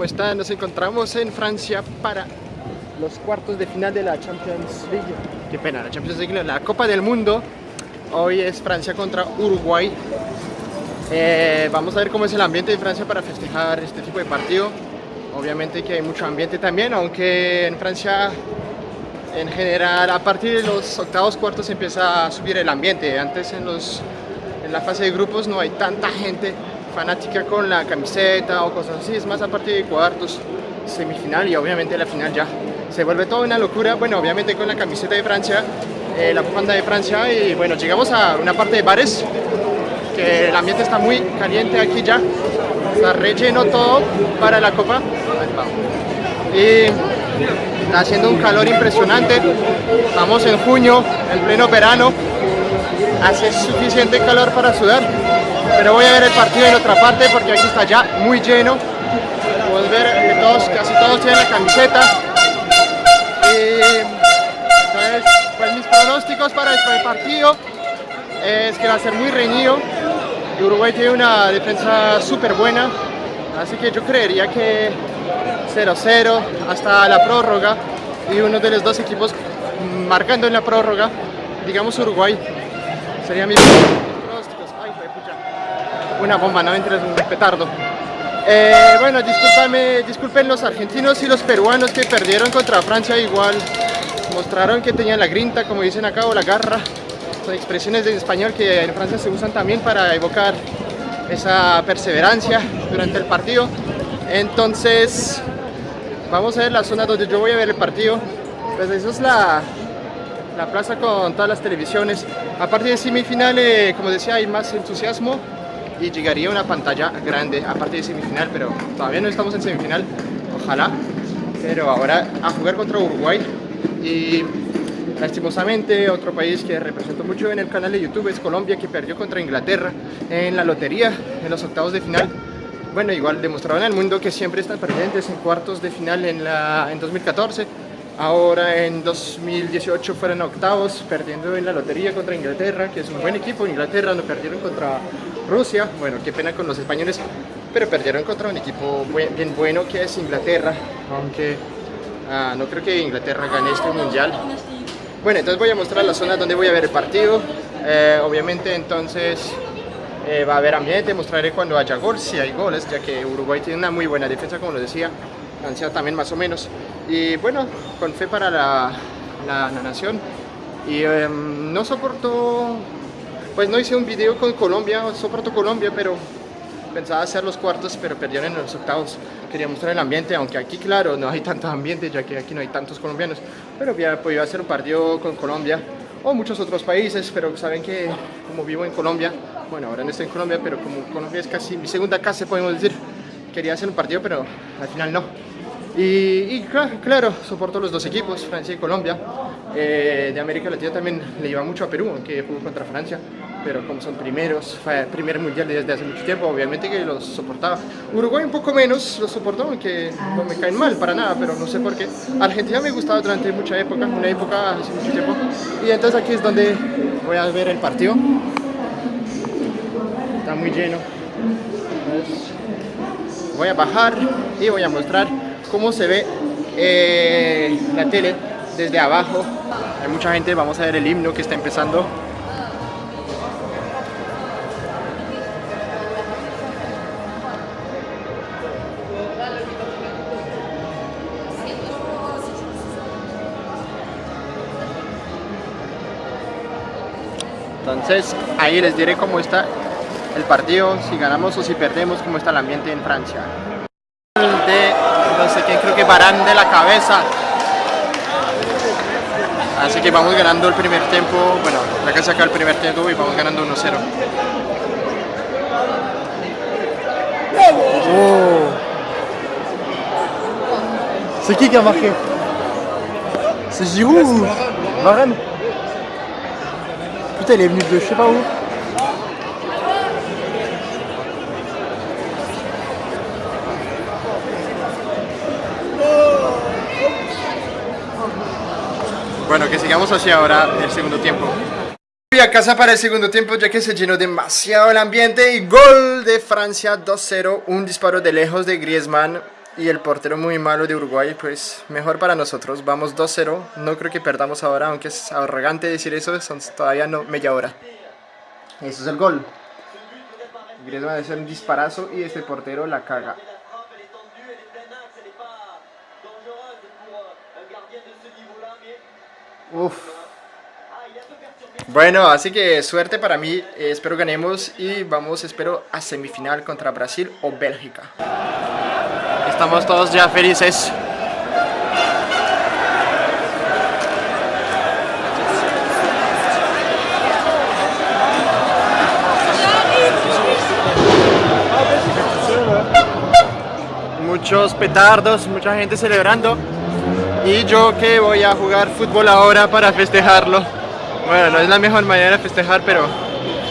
¿cómo están? Nos encontramos en Francia para los cuartos de final de la Champions League. Qué pena, la Champions League, la Copa del Mundo. Hoy es Francia contra Uruguay. Eh, vamos a ver cómo es el ambiente de Francia para festejar este tipo de partido. Obviamente que hay mucho ambiente también, aunque en Francia en general a partir de los octavos cuartos empieza a subir el ambiente. Antes en, los, en la fase de grupos no hay tanta gente fanática con la camiseta o cosas así, es más a partir de cuartos, semifinal y obviamente la final ya se vuelve toda una locura, bueno obviamente con la camiseta de Francia, eh, la bufanda de Francia y bueno llegamos a una parte de bares que el ambiente está muy caliente aquí ya, está relleno todo para la copa. Y está haciendo un calor impresionante, vamos en junio, en pleno verano, hace suficiente calor para sudar pero voy a ver el partido en otra parte porque aquí está ya muy lleno. Puedes ver que todos, casi todos tienen la camiseta. Entonces pues mis pronósticos para este partido es que va a ser muy reñido. Uruguay tiene una defensa súper buena así que yo creería que 0-0 hasta la prórroga y uno de los dos equipos marcando en la prórroga digamos Uruguay sería mi una bomba, no entre un petardo. Eh, bueno, discúlpame, disculpen los argentinos y los peruanos que perdieron contra Francia igual. Mostraron que tenían la grinta, como dicen acá, o la garra. Son expresiones de español que en Francia se usan también para evocar esa perseverancia durante el partido. Entonces, vamos a ver la zona donde yo voy a ver el partido. Pues eso es la, la plaza con todas las televisiones. Aparte de semifinal, eh, como decía, hay más entusiasmo y llegaría una pantalla grande, aparte de semifinal, pero todavía no estamos en semifinal, ojalá. Pero ahora a jugar contra Uruguay y lastimosamente otro país que represento mucho en el canal de YouTube es Colombia que perdió contra Inglaterra en la lotería en los octavos de final. Bueno, igual demostraron al mundo que siempre están perdientes en cuartos de final en, la, en 2014 Ahora en 2018 fueron octavos, perdiendo en la lotería contra Inglaterra, que es un buen equipo. Inglaterra no perdieron contra Rusia, bueno, qué pena con los españoles, pero perdieron contra un equipo bien bueno que es Inglaterra, aunque ah, no creo que Inglaterra gane este mundial. Bueno, entonces voy a mostrar la zona donde voy a ver el partido. Eh, obviamente entonces eh, va a haber ambiente, mostraré cuando haya gol, si hay goles, ya que Uruguay tiene una muy buena defensa, como lo decía. Francia también más o menos. Y bueno, con fe para la, la, nación. Y em, no soporto, pues no hice un video con Colombia, soporto Colombia, pero pensaba hacer los cuartos, pero perdieron en los octavos. Quería mostrar el ambiente, aunque aquí, claro, no hay tanto ambiente, ya que aquí no hay tantos colombianos. Pero había podido hacer un partido con Colombia o muchos otros países, pero saben que como vivo en Colombia, bueno, ahora no estoy en Colombia, pero como Colombia es casi mi segunda casa, podemos decir, quería hacer un partido, pero al final no. Y, claro, soporto los dos equipos, Francia y Colombia. Eh, de América Latina también le iba mucho a Perú, aunque jugó contra Francia, pero como son primeros, fue el primer mundial desde hace mucho tiempo, obviamente que los soportaba. Uruguay un poco menos los soportó, aunque no me caen mal para nada, pero no sé por qué. Argentina me gustaba durante mucha época, una época hace mucho tiempo. Y entonces aquí es donde voy a ver el partido. Está muy lleno. voy a bajar y voy a mostrar cómo se ve eh, la tele desde abajo. Hay mucha gente, vamos a ver el himno que está empezando. Entonces ahí les diré cómo está el partido, si ganamos o si perdemos, cómo está el ambiente en Francia sé quién, creo que Barán de la cabeza. Así que vamos ganando el primer tiempo, bueno, la que saca el primer tiempo y vamos ganando 1-0. Oh. C'est qui qui a marqué C'est Giroud ou Varane Putain il est venu de je sais pas où Bueno, que sigamos hacia ahora el segundo tiempo. Voy a casa para el segundo tiempo ya que se llenó demasiado el ambiente y gol de Francia 2-0, un disparo de lejos de Griezmann. y el portero muy malo de Uruguay, pues mejor para nosotros. Vamos 2-0, no creo que perdamos ahora, aunque es arrogante decir eso, son todavía no media hora. Eso es el gol. Griezmann hacer un disparazo y este portero la caga. Uf. Bueno, así que suerte para mí, eh, espero ganemos y vamos, espero, a semifinal contra Brasil o Bélgica. Estamos todos ya felices. Muchos petardos, mucha gente celebrando y yo que voy a jugar fútbol ahora para festejarlo. Bueno, no es la mejor manera de festejar, pero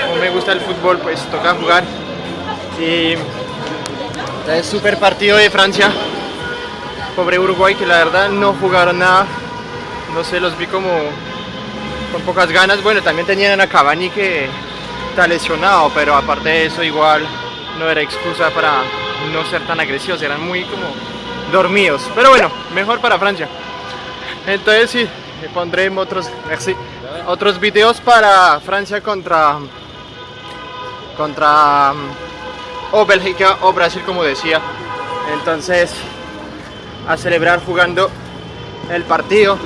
como me gusta el fútbol, pues toca jugar. Y es súper partido de Francia. Pobre Uruguay que la verdad no jugaron nada. No sé, los vi como con pocas ganas. Bueno, también tenían a Cavani que está lesionado, pero aparte de eso igual no era excusa para no ser tan agresivos. Eran muy como dormidos. Pero bueno, mejor para Francia. Entonces sí, pondré otros, merci, otros videos para Francia contra contra o Bélgica o Brasil como decía entonces a celebrar jugando el partido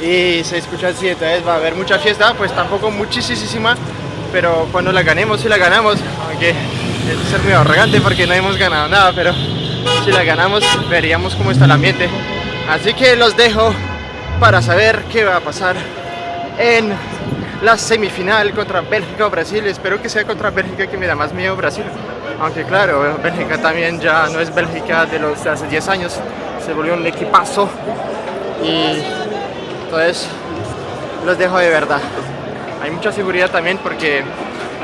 y se escucha así, entonces va a haber mucha fiesta, pues tampoco muchísima, pero cuando la ganemos, si la ganamos, aunque es ser muy arrogante porque no hemos ganado nada, pero si la ganamos veríamos cómo está el ambiente. Así que los dejo para saber qué va a pasar en la semifinal contra Bélgica o Brasil. Espero que sea contra Bélgica que me da más miedo Brasil. Aunque claro, Bélgica también ya no es Bélgica de los de hace 10 años, se volvió un equipazo y entonces los dejo de verdad. Hay mucha seguridad también porque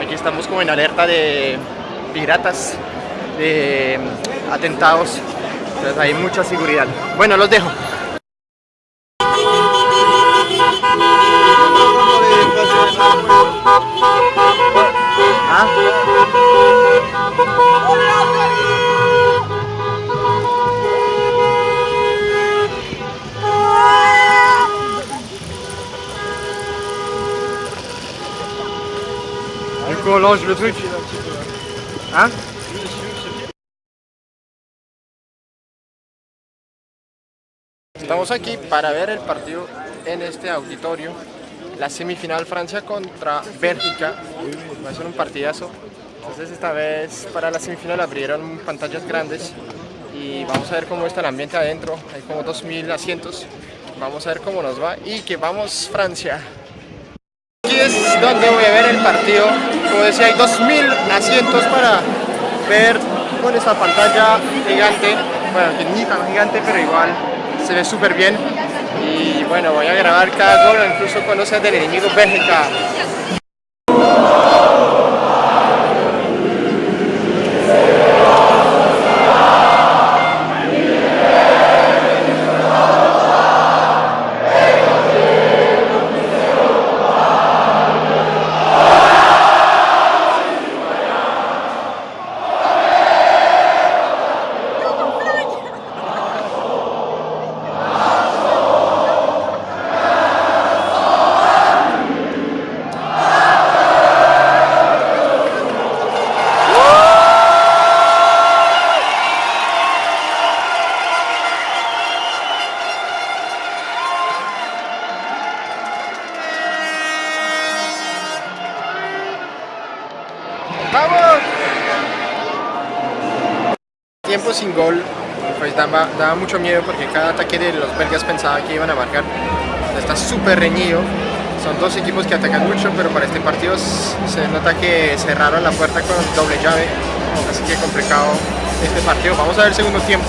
aquí estamos como en alerta de piratas, de atentados, entonces hay mucha seguridad. Bueno, los dejo. truc. Estamos aquí para ver el partido en este auditorio. La semifinal Francia contra Bélgica. Va a ser un partidazo. Entonces esta vez para la semifinal abrieron pantallas grandes y vamos a ver cómo está el ambiente adentro. Hay como 2.000 asientos. Vamos a ver cómo nos va y que vamos Francia es donde voy a ver el partido. Como decía, hay 2.000 asientos para ver con esta pantalla gigante. Bueno, que ni tan gigante, pero igual se ve súper bien. Y bueno, voy a grabar cada gol, incluso cuando sea del enemigo Bélgica. Tiempo sin gol pues daba, daba, mucho miedo porque cada ataque de los belgas pensaba que iban a marcar. Está súper reñido. Son dos equipos que atacan mucho, pero para este partido se nota que cerraron la puerta con doble llave. Así que complicado este partido. Vamos a ver el segundo tiempo.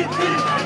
Thank you.